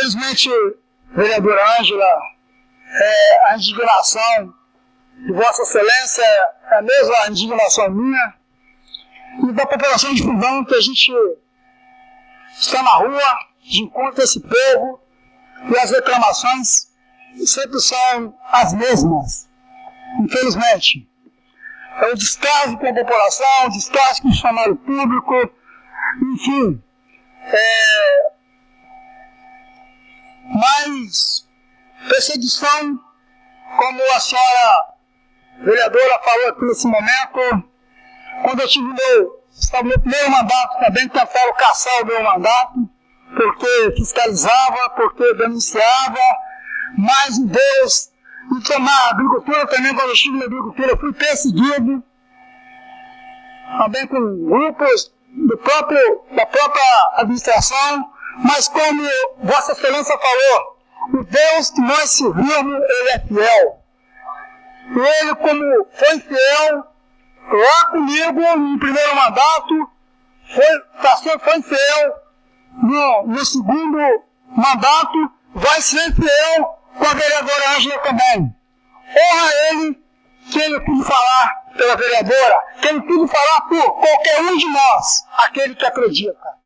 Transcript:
Infelizmente, vereadora Ângela, é, a indignação de Vossa Excelência é a mesma indignação minha e da população de Fundão que a gente está na rua, de encontro esse povo e as reclamações sempre são as mesmas, infelizmente. É o descaso com a população, o descaso com o funcionário público, enfim. É, perseguição, como a senhora vereadora falou aqui nesse momento, quando eu tive meu, estava meu primeiro mandato também, tentaram caçar o meu mandato, porque fiscalizava, porque denunciava, mas Deus, e tomar agricultura também, quando eu estive na agricultura, fui perseguido, também com grupos do próprio, da própria administração, mas como Vossa Excelência falou, o Deus que nós servimos, Ele é fiel. Ele, como foi fiel lá comigo no primeiro mandato, foi, tá foi fiel no, no segundo mandato, vai ser fiel com a vereadora Ângela também. Honra Ele que Ele pude falar pela vereadora, que Ele pude falar por qualquer um de nós, aquele que acredita.